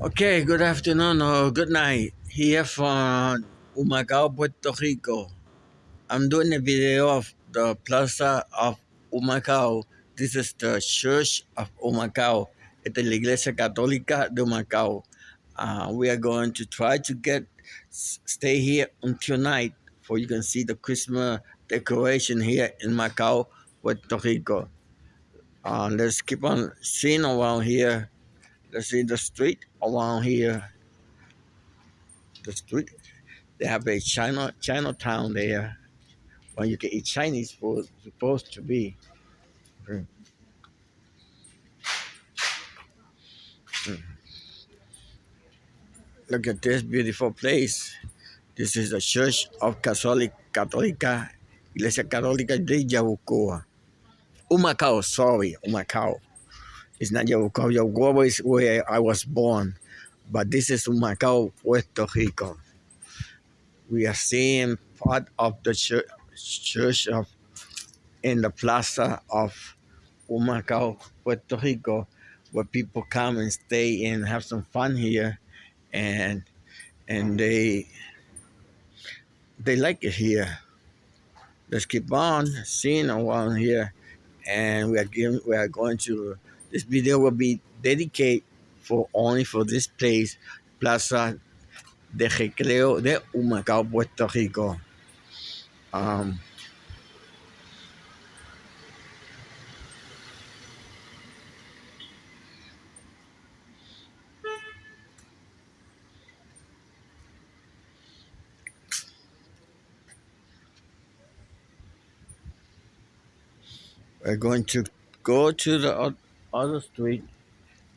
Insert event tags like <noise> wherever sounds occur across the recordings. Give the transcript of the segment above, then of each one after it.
Okay, good afternoon or good night. Here from Humacao, Puerto Rico. I'm doing a video of the plaza of Humacao. This is the Church of Humacao. Es la Iglesia Católica de Humacao. Uh, we are going to try to get stay here until night for you can see the Christmas decoration here in Macao, Puerto Rico. Uh, let's keep on seeing around here. Let's see the street around here. The street. They have a China Chinatown there where you can eat Chinese food. Supposed to be. Mm. Look at this beautiful place. This is the Church of Catholic Católica, Iglesia Católica de Yabucoa. Humacao, sorry, Humacao. It's not Yabucoa. Yabucoa is where I was born, but this is Humacao, Puerto Rico. We are seeing part of the church, church of in the plaza of Humacao, Puerto Rico, where people come and stay and have some fun here, and and they they like it here. Let's keep on seeing around here, and we are giving, we are going to. This video will be dedicated for only for this place, Plaza de Recreo de Humacao, Puerto Rico. Um, we're going to go to the other street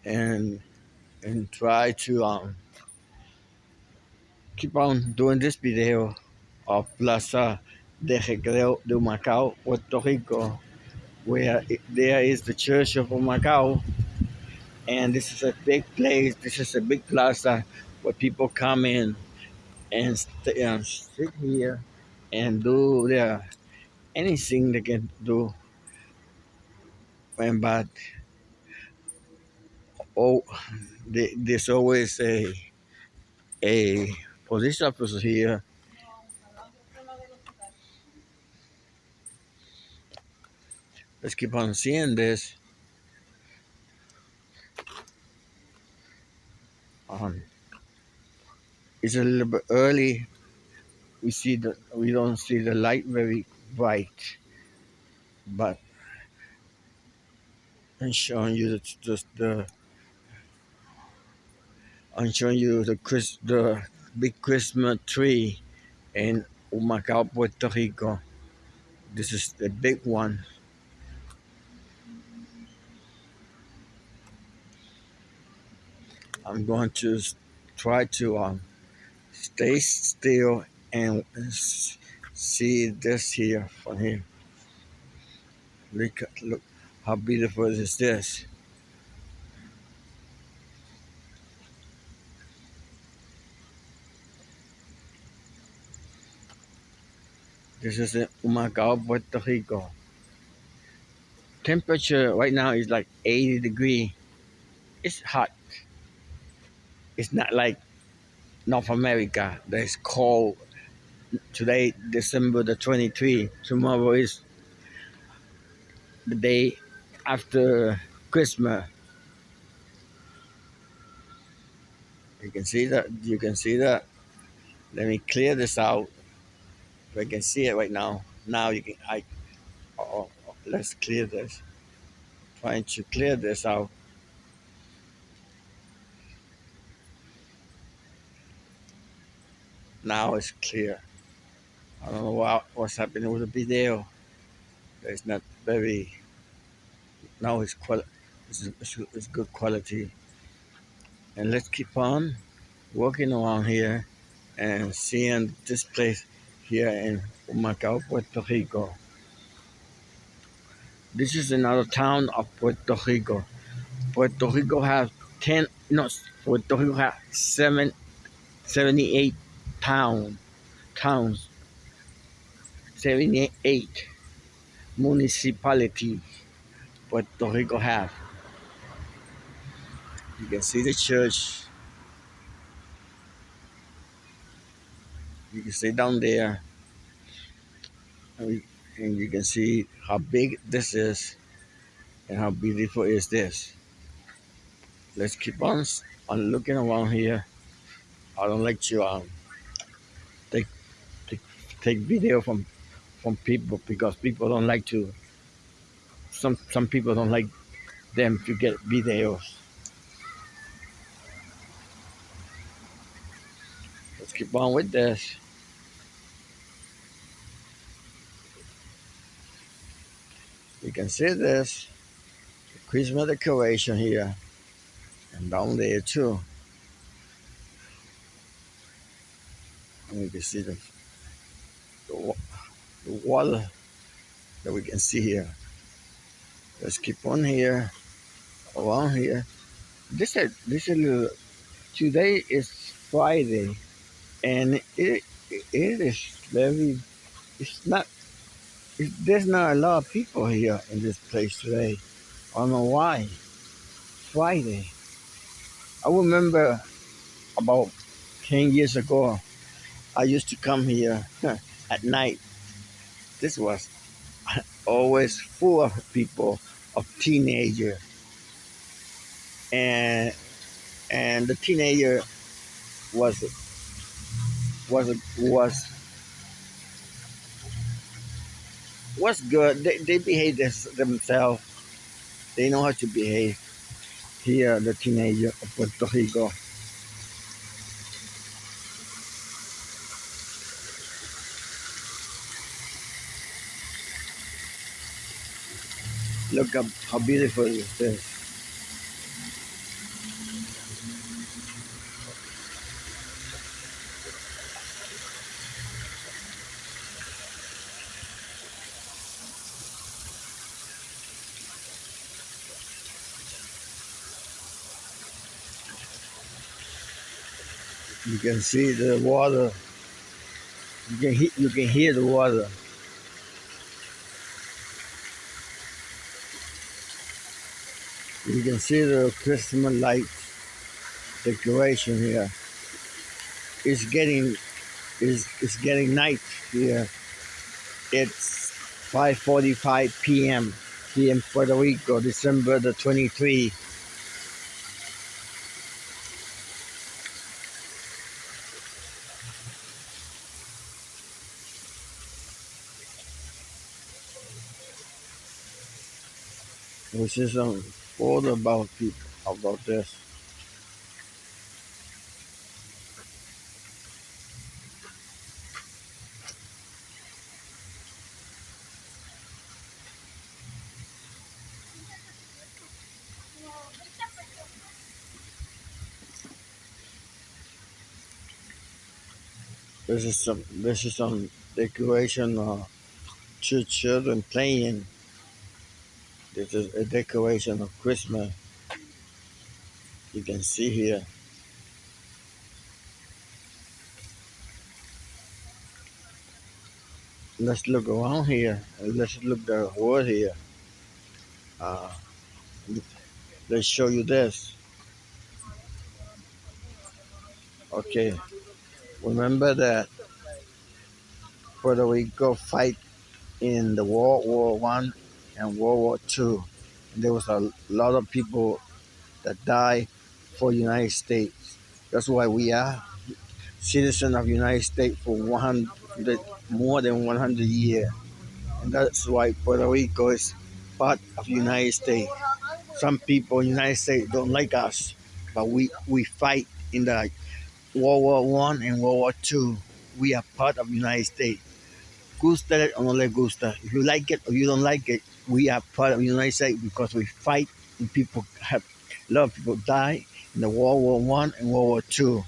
and and try to um, keep on doing this video of Plaza de Recreo de Macao, Puerto Rico, where there is the Church of Macao, and this is a big place. This is a big plaza where people come in and, and sit here and do their anything they can do. And but oh, there's always a a police officer here. Let's keep on seeing this. Um, it's a little bit early. We see the we don't see the light very bright, but I'm showing you the, the, the I'm showing you the Chris the big Christmas tree in Humacao, Puerto Rico. This is the big one. I'm going to try to um, stay still and see this here from here. Look, look how beautiful is this. This is in Humacao, Puerto Rico. Temperature right now is like 80 degree. It's hot. It's not like North America that's cold. Today, December the 23. Tomorrow is the day after Christmas. You can see that. You can see that. Let me clear this out. I can see it right now. Now you can. I. Oh, let's clear this. Trying to clear this out. Now it's clear. I don't know what, what's happening with the video. It's not very. Now it's quali- it's, it's good quality. And let's keep on walking around here and seeing this place here in Humacao, Puerto Rico. This is another town of Puerto Rico. Puerto Rico has 10, no, Puerto Rico has seven, 78 town, towns, 78 municipalities Puerto Rico has. You can see the church You can see down there, and, you can see how big this is and how beautiful is this. Let's keep on, on looking around here. I don't like to um, take, take take video from from people because people don't like to. Some some people don't like them to get videos. Let's keep on with this. You can see this Christmas decoration here and down there too. And you can see the, the, the water that we can see here. Let's keep on here, around here. This is this is little, today is Friday, and it it is very. It's not. There's not a lot of people here in this place today. I don't know why. Friday. I remember about ten years ago. I used to come here <laughs> at night. This was always full of people of teenager and and the teenager was was was was good? They, they behave this, themselves. They know how to behave. Here the teenager of Puerto Rico. Look up how beautiful this is can see the water. You can you can hear the water. You can see the Christmas light decoration here. It's getting it's, it's getting night here. It's 5:45 p.m. here in Puerto Rico, December the 23. About people about this. This is some this is some decoration uh to children playing. This is a decoration of Christmas. You can see here. Let's look around here. Let's look the wood here. Uh, let's show you this. Okay. Remember that Puerto Rico fight in the World War One and World War Two. There was a lot of people that died for United States. That's why we are citizens of United States for 100 more than 100 years, and that's why Puerto Rico is part of United States. Some people in United States don't like us, but we we fight in the World War One and World War Two. We are part of United States. Gusta or no le gusta. If you like it or you don't like it, we are part of the United States because we fight and people have a lot of people die in the World War One and World War Two.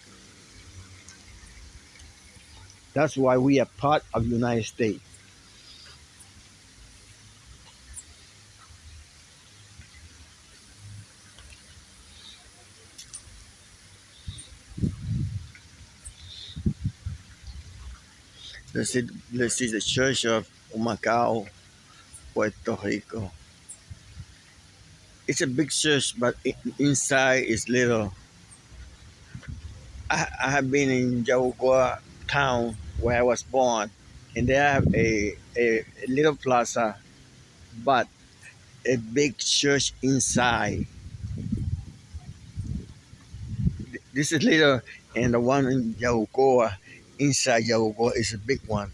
That's why we are part of the United States. This is, this is the Church of Humacao, Puerto Rico. It's a big church, but inside is little. I, I have been in Yabucoa town where I was born, and they have a, a, a little plaza, but a big church inside. This is little, and the one in Yabucoa, inside Yabucoa, is a big one.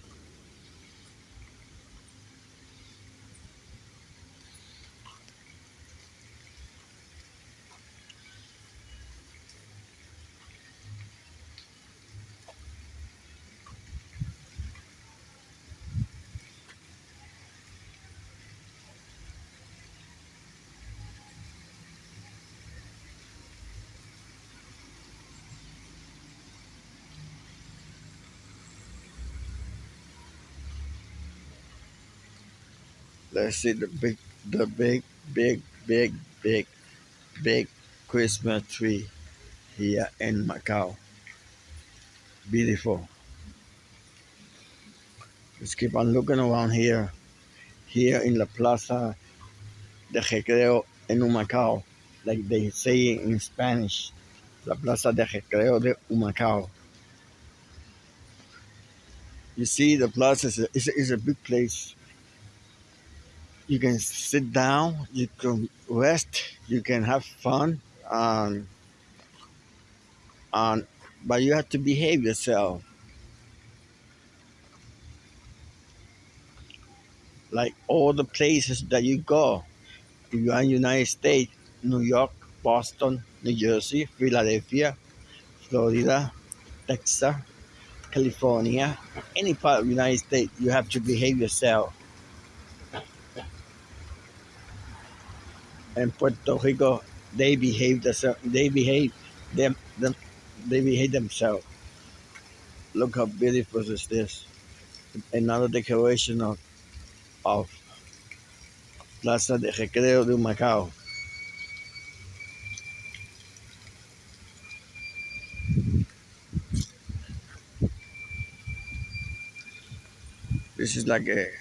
Let's see the big, the big, big, big, big, big Christmas tree here in Macau. Beautiful. Let's keep on looking around here. Here in La Plaza de Recreo in Macau, like they say in Spanish, La Plaza de Recreo de Humacao. You see, the plaza is a, is a, is a big place. You can sit down, you can rest, you can have fun, um, um, but you have to behave yourself. Like all the places that you go, if you are in United States, New York, Boston, New Jersey, Philadelphia, Florida, Texas, California, any part of the United States, you have to behave yourself. And Puerto Rico, they behave themselves. They behave them, them. They behave themselves. Look how beautiful is this! Another decoration of of Plaza de Recreo de Macao. This is like a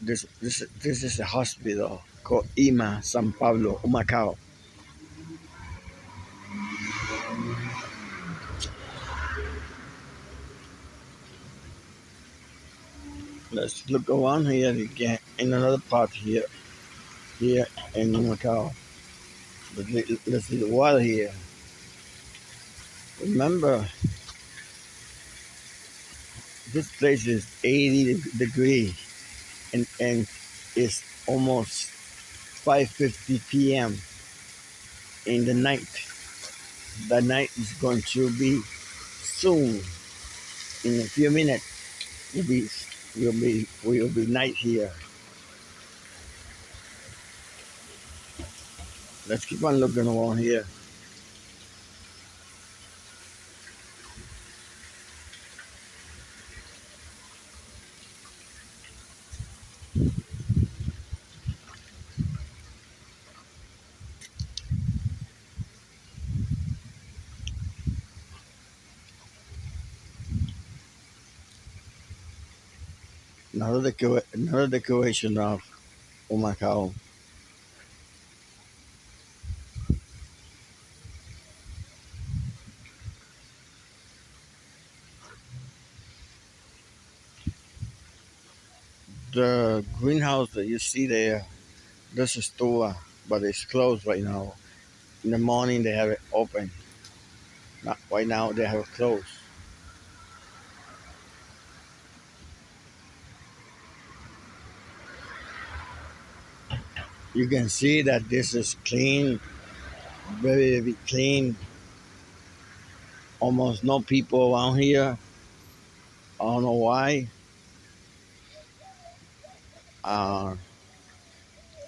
this this this is a hospital called HIMA San Pablo, Macau. Let's look around here again in another part here, here in Macau. Let's see the water here. Remember, this place is 80 degrees and, and it's almost 5.50 p.m. in the night. The night is going to be soon. In a few minutes, will be will be will be night here. Let's keep on looking around here. Another, another decoration of oh Humacao. The greenhouse that you see there, this is store, but it's closed right now. In the morning they have it open. Not right now they have it closed. You can see that this is clean, very, very clean. Almost no people around here. I don't know why. Uh,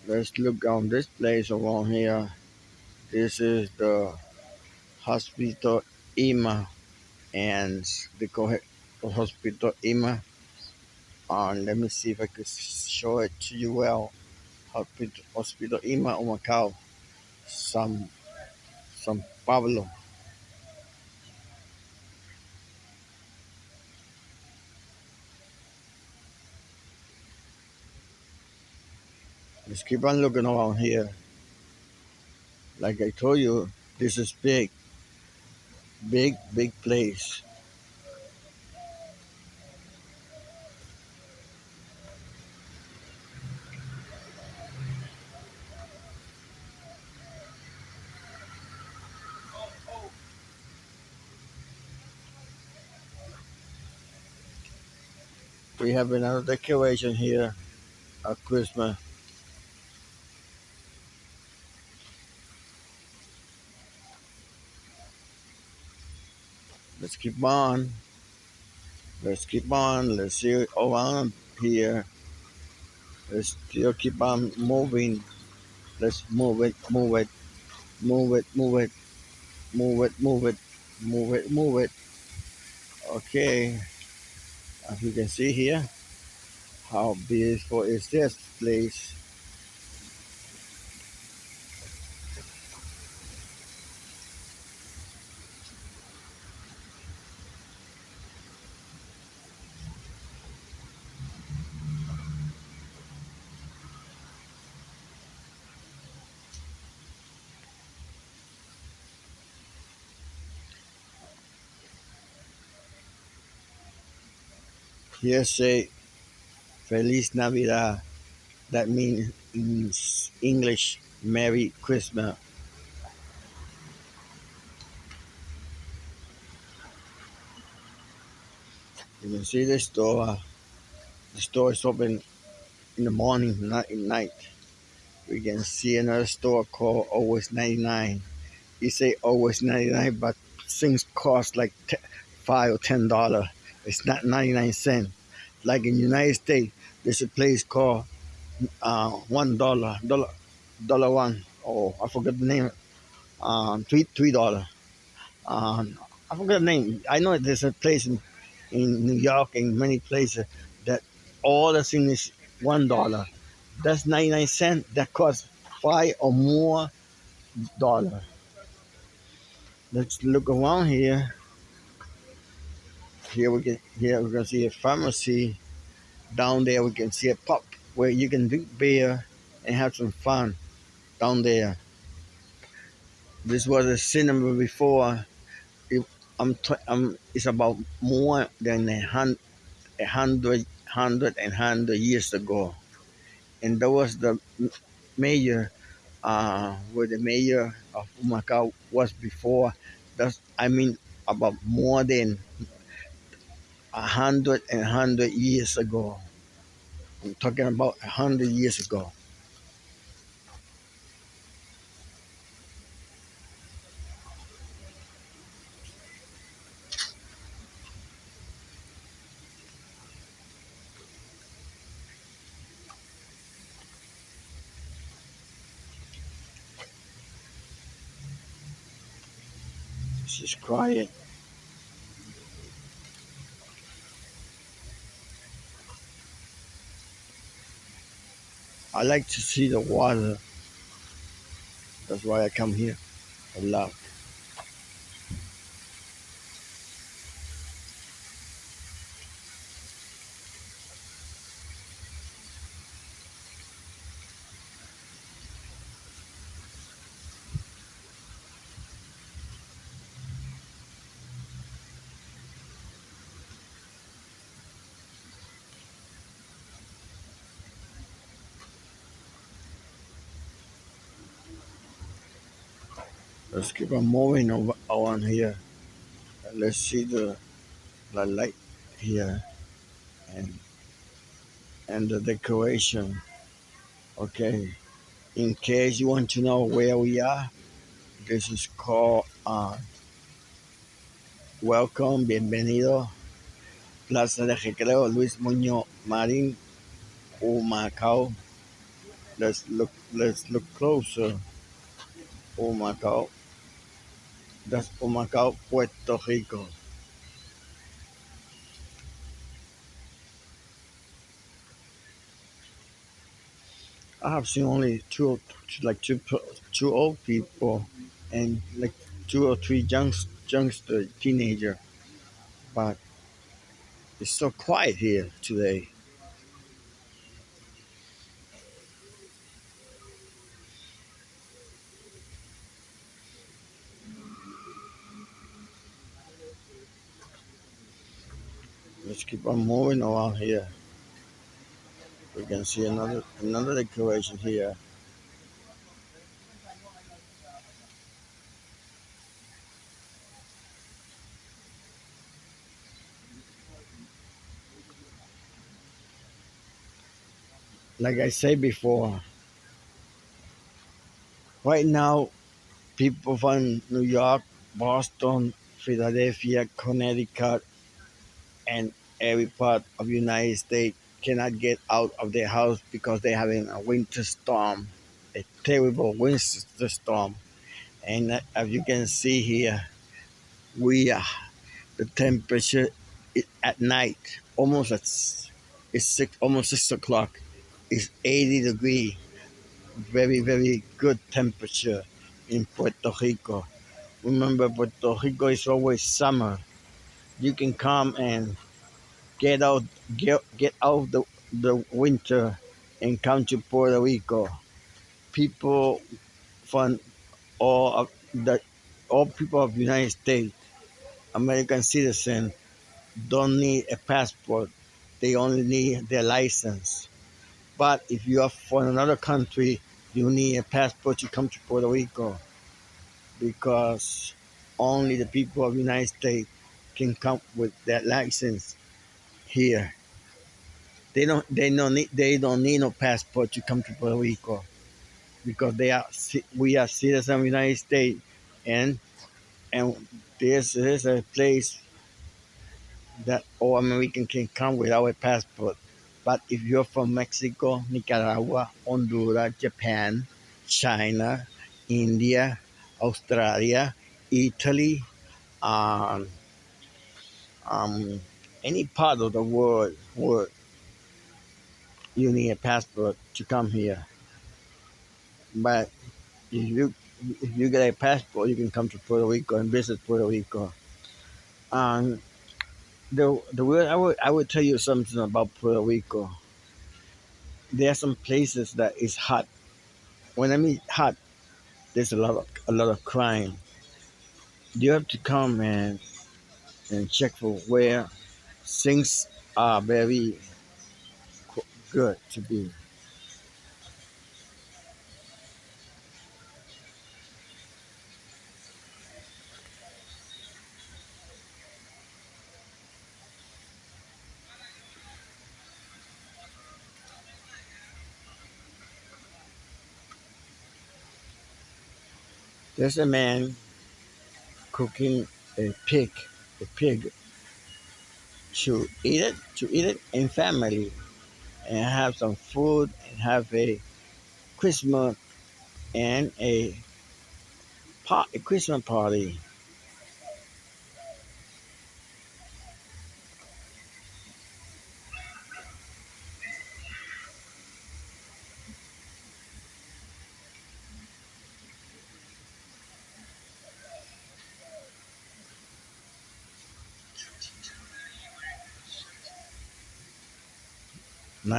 let's look on this place around here. This is the Hospital HIMA and the Hospital HIMA. Uh, let me see if I could show it to you well. Hospital, HIMA Humacao, San, San Pablo. Let's keep on looking around here. Like I told you, this is big. Big, big place. Have another decoration here at Christmas. Let's keep on. Let's keep on. Let's see around here. Let's still keep on moving. Let's move it, move it, move it, move it, move it, move it, move it, move it. Okay. As you can see here, how beautiful is this place? Here say Feliz Navidad. That means in English, Merry Christmas. You can see the store. The store is open in the morning, not at night. We can see another store called Always 99. You say Always 99, but things cost like five or ten dollars. It's not 99 cents. Like in the United States, there's a place called uh, one dollar, dollar, dollar one. Oh, I forgot the name. Um, three, three dollar. Um, I forgot the name. I know there's a place in, in New York and many places that all the thing is one dollar. That's 99 cents. That costs five or more dollar. Let's look around here. Here we can here we can see a pharmacy. Down there we can see a pub where you can drink beer and have some fun down there. This was a cinema before. It, I'm, I'm it's about more than a hundred, a hundred, hundred and hundred years ago, and that was the mayor, uh, where the mayor of Macau was before. That's I mean about more than a hundred and hundred years ago. I'm talking about a hundred years ago. She's crying. I like to see the water. That's why I come here a lot. Let's keep on moving over on here. Let's see the, the light here and and the decoration. Okay. In case you want to know where we are, this is called uh, Welcome, Bienvenido, Plaza de Recreo Luis Muñoz Marín, Humacao. Let's look let's look closer. Humacao. That's Humacao, Puerto Rico. I have seen only two, like two, two old people, and like two or three young, youngster teenager, but it's so quiet here today. Let's keep on moving around here. We can see another another decoration here. like I said before, right now, people from New York, Boston, Philadelphia, Connecticut, and every part of United States cannot get out of their house because they're having a winter storm, a terrible winter storm. And uh, as you can see here, we are the temperature at night almost at it's six almost six o'clock is 80 degree. Very very good temperature in Puerto Rico. Remember Puerto Rico is always summer. You can come and get out get, get out the, the winter and come to Puerto Rico people from all of the all people of the United States American citizen don't need a passport. They only need their license. But if you are from another country, you need a passport to come to Puerto Rico because only the people of the United States can come with that license here. They don't they don't need they don't need no passport to come to Puerto Rico because they are we are citizens of the United States and and this is a place that all American can come without a passport. But if you're from Mexico, Nicaragua, Honduras, Japan, China, India, Australia, Italy, um, um, any part of the world, world, you need a passport to come here. But if you if you get a passport, you can come to Puerto Rico and visit Puerto Rico. Um, the the way I would I would tell you something about Puerto Rico. There are some places that is hot. When I mean hot, there's a lot of a lot of crime. You have to come and and check for where things are very good to be. There's a man cooking a pig, a pig to eat it, to eat it in family, and have some food and have a Christmas and a a Christmas party.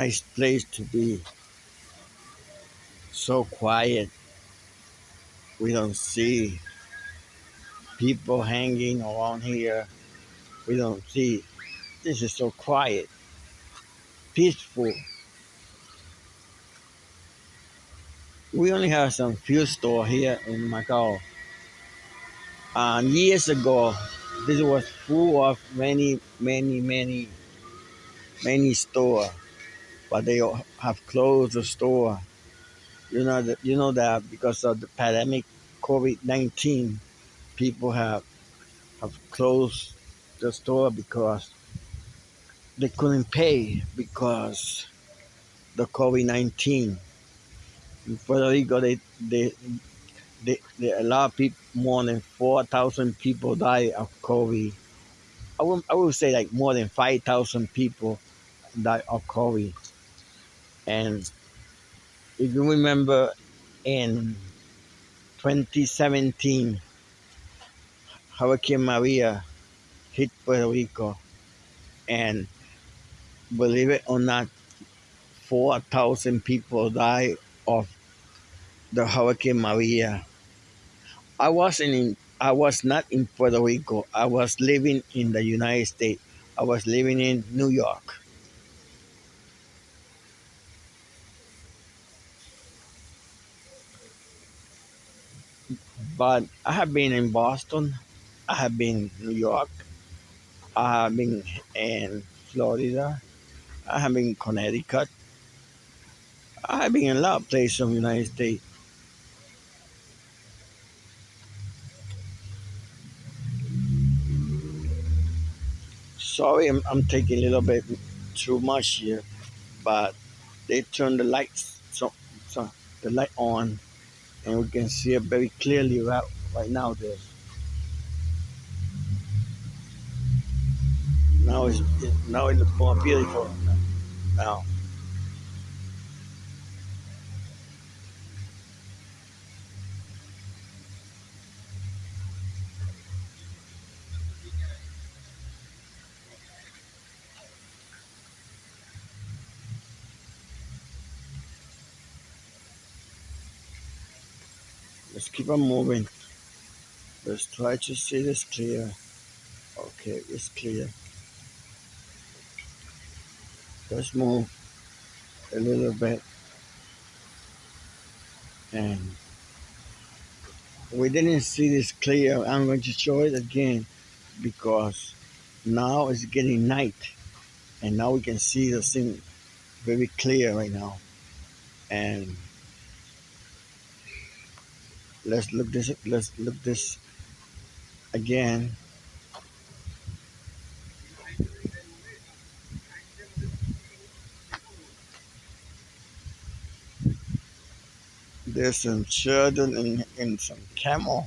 Nice place to be. So quiet. We don't see people hanging around here. We don't see. This is so quiet, peaceful. We only have some few store here in Macau. And years ago, this was full of many, many, many, many store but they have closed the store. You know that you know that because of the pandemic, COVID nineteen, people have have closed the store because they couldn't pay because the COVID nineteen. In Puerto Rico, they they they, they a lot of people, more than four thousand people die of COVID. I would I would say like more than five thousand people die of COVID. And if you remember in 2017, Hurricane Maria hit Puerto Rico, and believe it or not, 4,000 people died of the Hurricane Maria. I wasn't in, I was not in Puerto Rico. I was living in the United States. I was living in New York. But I have been in Boston, I have been in New York, I have been in Florida, I have been in Connecticut, I've been in a lot of places in the United States. Sorry, I'm, I'm taking a little bit too much here, but they turn the lights, so, so the light on, and we can see it very clearly right, right now. There. Now it's now it looks more beautiful. Now. Keep on moving. Let's try to see this clear. Okay, it's clear. Let's move a little bit. And we didn't see this clear. I'm going to show it again because now it's getting night and now we can see the thing very clear right now. And let's look this let's look this again. There's some children in, in some camel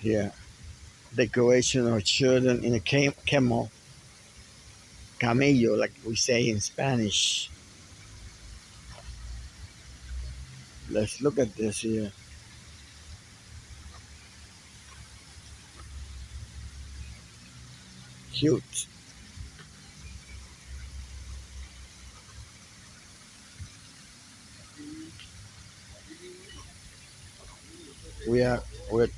here. Decoration of children in a cam camel. Camello like we say in spanish. Let's look at this here cute. We are we're,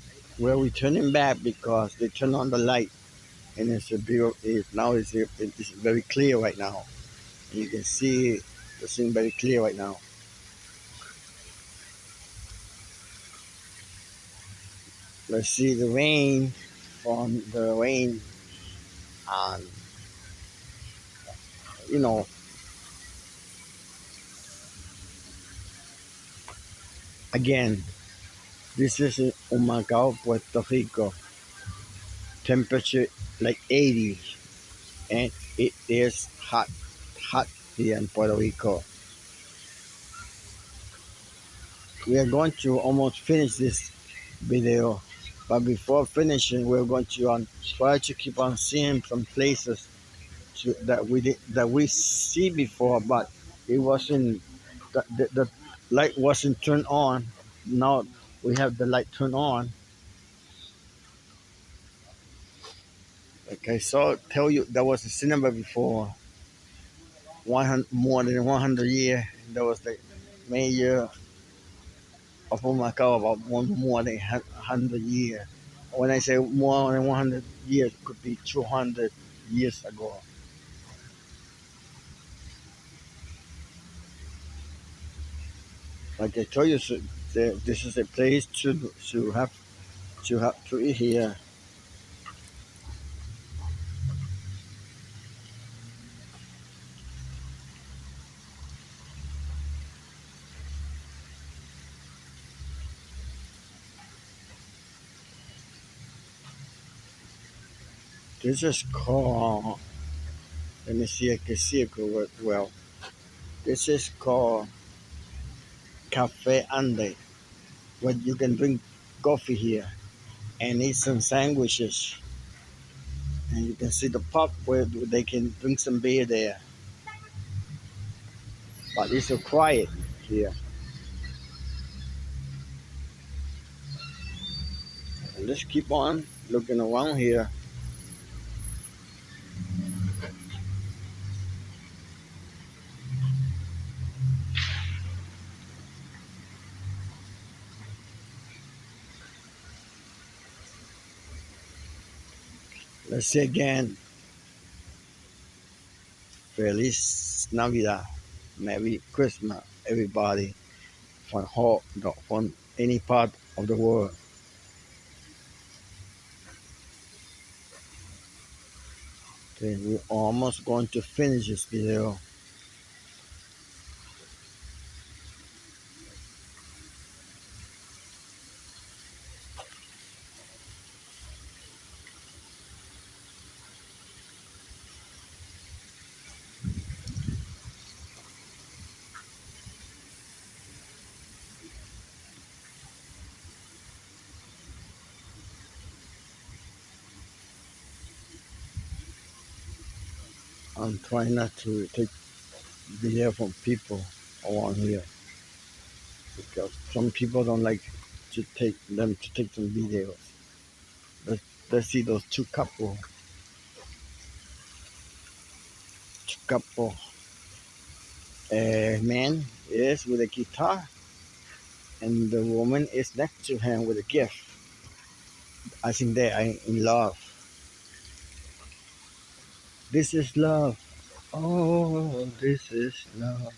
we're returning back because they turn on the light and it's a beautiful it, now it's, it's very clear right now. You can see the scene very clear right now. Let's see the rain from the rain and you know again this is in Humacao, Puerto Rico. Temperature like 80 and it is hot hot here in Puerto Rico. We are going to almost finish this video but before finishing, we're going to um, try to keep on seeing some places to, that we did, that we see before, but it wasn't the, the, the light wasn't turned on. Now we have the light turned on. Okay, so tell you there was a cinema before 100 more than 100 years. There was the major of Humacao about one more than 100 years. When I say more than 100 years, it could be 200 years ago. Like I told you, so this is a place to to have to have to eat here. This is called, let me see, I can see it go well. This is called Cafe Ande, where you can drink coffee here and eat some sandwiches. And you can see the pub where they can drink some beer there. But it's so quiet here. And let's keep on looking around here. Let's say again, Feliz Navidad, Merry Christmas, everybody from, whole, from any part of the world. Okay, we're almost going to finish this video. I'm trying not to take video from people around here because some people don't like to take them to take some videos. Let's, let's see those two couple, two couple. A man is with a guitar, and the woman is next to him with a gift. I think they are in love. This is love. Oh, this is love.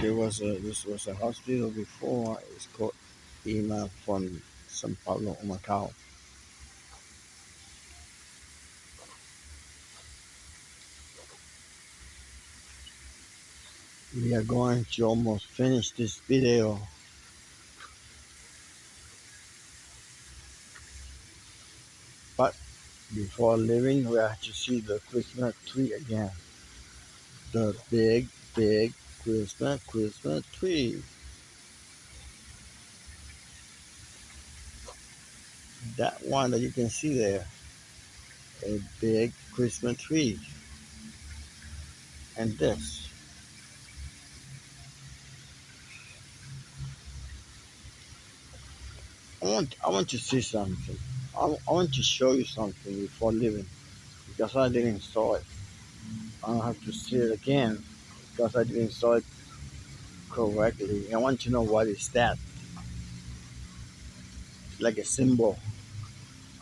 There was a this was a hospital before. It's called HIMA from San Pablo, Macau. We are going to almost finish this video. But before leaving, we have to see the Christmas tree again. The big, big Christmas, Christmas tree. That one that you can see there, a big Christmas tree. And this. I want, I want to see something. I, I want to show you something before leaving because I didn't saw it. I have to see it again because I didn't saw it correctly. I want to know what is that. Like a symbol.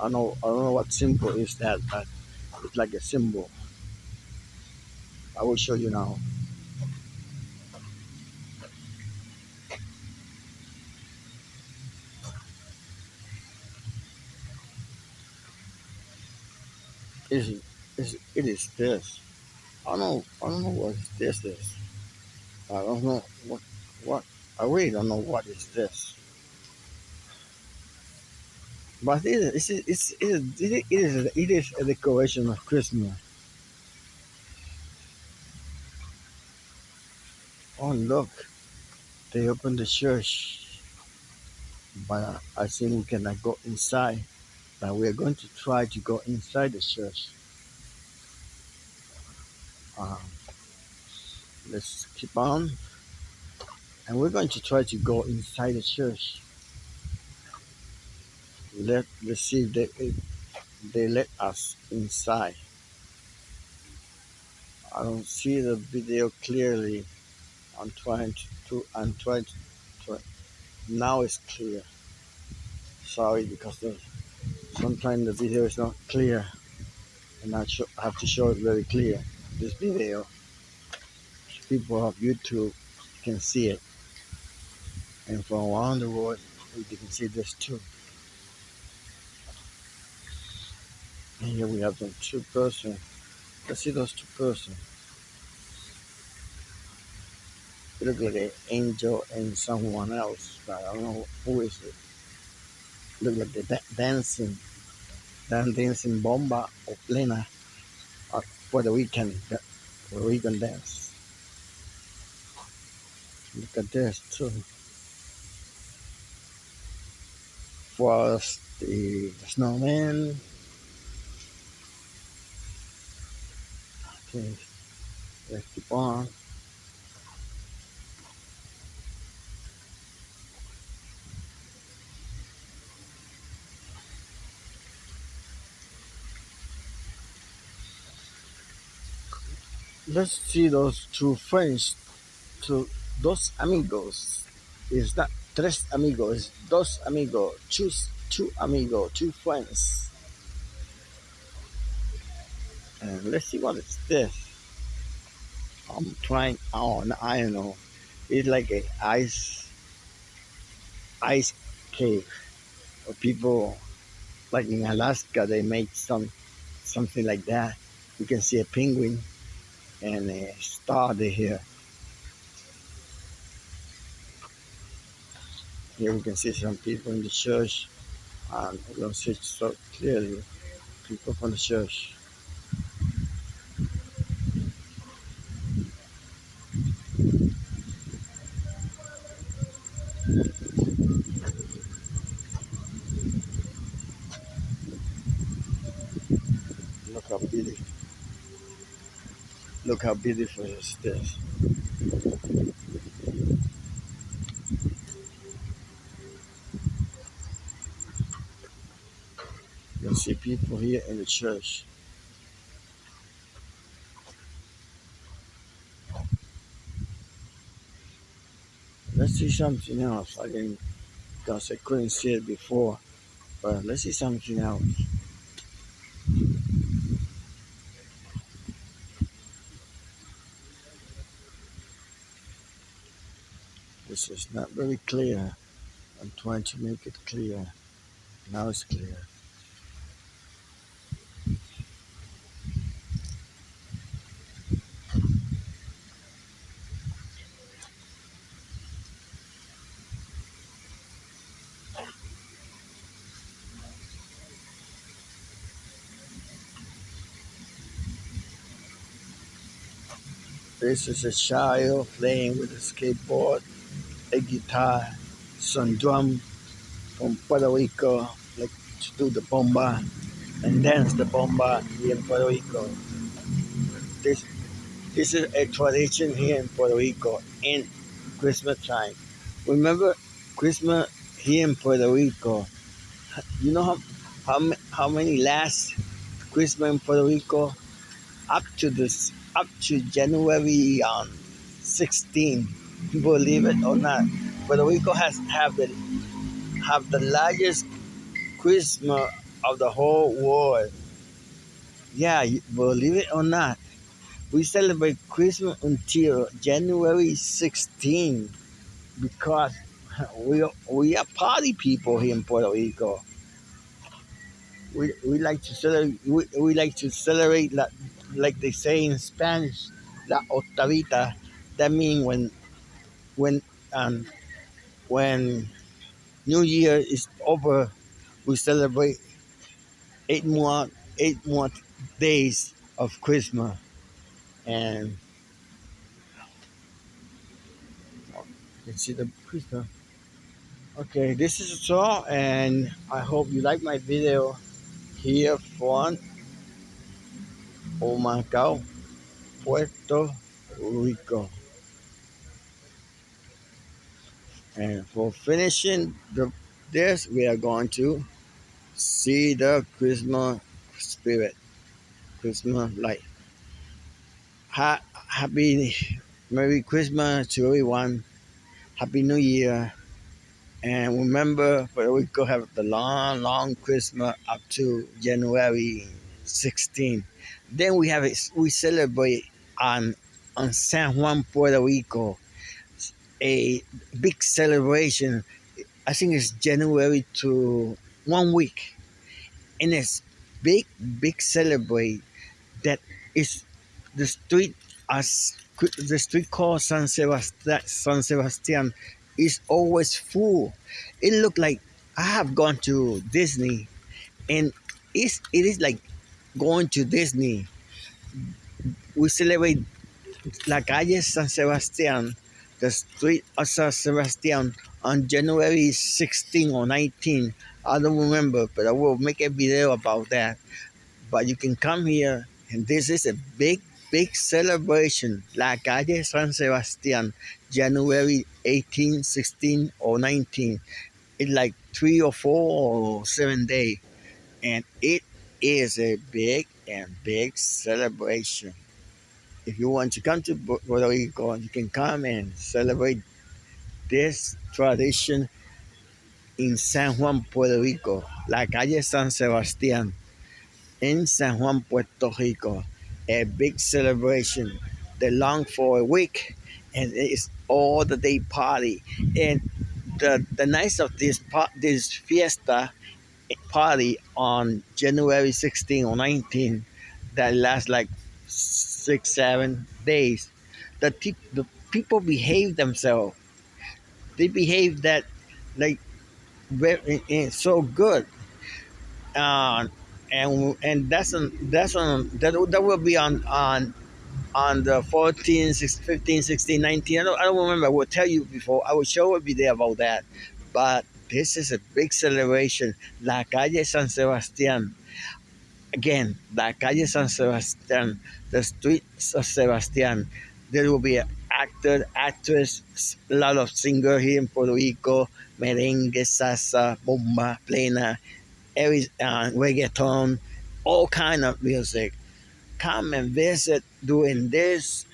I know I don't know what symbol is that, but it's like a symbol. I will show you now. Is It is, it is this. I don't know I don't know what this is. I don't know what what I really don't know what is this. But it is it's, it's, it is it is it is a decoration of Christmas. Oh look, they opened the church, but I think we cannot go inside. But we are going to try to go inside the church. Um, let's keep on, and we're going to try to go inside the church. Let let's see if they if they let us inside. I don't see the video clearly. I'm trying to, to I'm trying to now it's clear. Sorry because the, sometimes the video is not clear and I have to show it very clear. This video, people of YouTube can see it, and from around the world you can see this too. And here we have the two person. Let's see those two person. It looks like an angel and someone else, but I don't know who is it. Look like they're da- dancing, dancing bomba or plena for the weekend, the- for the weekend dance. Look at this too. For the, the snowman. Okay, let's keep on. Let's see those two friends, two dos amigos. Is that tres amigos? Dos amigos. Choose two amigos, two friends. And let's see what is this. I'm trying. Oh, I don't know. It's like a ice. ice cave. People like in Alaska, they make some something like that. You can see a penguin and a started here. Here we can see some people in the church. And we don't see so clearly people from the church. Look how beautiful. Look how beautiful is this. You see people here in the church. Let's see something else. I didn't, because I couldn't see it before. But let's see something else. Not very clear. I'm trying to make it clear. Now it's clear. This is a child playing with a skateboard, a guitar, some drum from Puerto Rico, like to do the bomba and dance the bomba here in Puerto Rico. This this is a tradition here in Puerto Rico in Christmas time. Remember Christmas here in Puerto Rico. You know how how, how many last Christmas in Puerto Rico? Up to this up to January um, 16. Believe it or not, Puerto Rico has have the have the largest Christmas of the whole world. Yeah, believe it or not, we celebrate Christmas until January 16 because we we are party people here in Puerto Rico. We, we like to celebrate we, we like to celebrate like, like they say in Spanish, la octavita. That means when when um when New Year is over, we celebrate eight more eight more days of Christmas, and you can see the Christmas. Okay, this is all, and I hope you like my video here from Humacao, Puerto Rico. And for finishing the, this, we are going to see the Christmas spirit, Christmas light. Ha happy Merry Christmas to everyone. Happy New Year. And remember, Puerto Rico have the long, long Christmas up to January 16. Then we have we celebrate on on San Juan, Puerto Rico, a big celebration. I think it's January to one week, and it's big, big celebrate that is the street as the street called San Sebastian, San Sebastian is always full. It looked like I have gone to Disney, and it's it is like going to Disney. We celebrate La Calle San Sebastian, the street of San Sebastian, on January 16 or 19. I don't remember, but I will make a video about that. But you can come here, and this is a big big celebration, La Calle San Sebastian, January 18, 16, or 19. It's like three or four or seven days. And it is a big and big celebration. If you want to come to Puerto Rico, you can come and celebrate this tradition in San Juan, Puerto Rico, La Calle San Sebastián, in San Juan, Puerto Rico a big celebration. They long for a week, and it's all the day party. And the, the night of this this fiesta party on January 16 or 19 that lasts like six, seven days, the, the people behave themselves. They behave that like very, so good. Uh, and and that's on that's on that, that will be on on on the 14 16, 15 16 19 I don't, I don't remember. I will tell you before. I will show a video about that. But this is a big celebration. La calle san sebastian again la calle san sebastian the street San sebastian there will be actor actress a lot of singer here in puerto rico merengue salsa bomba plena every uh, reggaeton all kind of music come and visit during this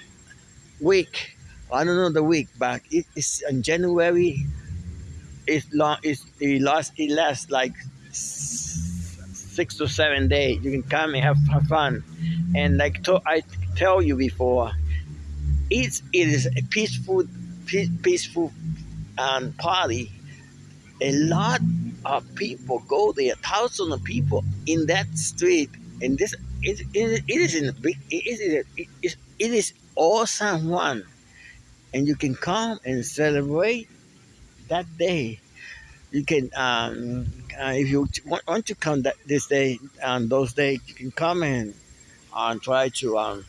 week. I don't know the week, but it is in January. It's long. It's it lasts. It lasts like six to seven days. You can come and have, have fun, and like to, I tell you before, it's it is a peaceful, peaceful um, party. A lot of people go there. Thousands of people in that street And this it, it, it is in big it is it is, it is all Juan and you can come and celebrate that day you can um, uh, if you want, to come that this day on those days you can come and uh, try to um,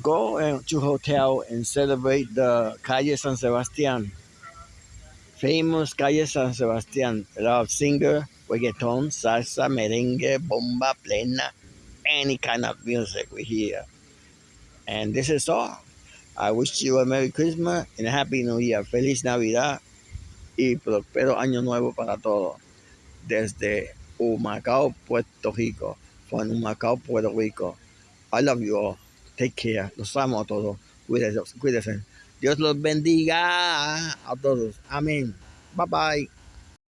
go uh, to hotel and celebrate the calle san sebastian famous calle san sebastian a lot of singer reggaeton, salsa, merengue, bomba, plena, any kind of music we hear. And this is all. I wish you a Merry Christmas and a Happy New Year. Feliz Navidad y próspero Año Nuevo para todos. Desde Humacao, Puerto Rico. From Humacao, Puerto Rico. I love you all. Take care. Los amo a todos. Cuídense. Cuídense. Dios los bendiga a todos. Amén. Bye bye.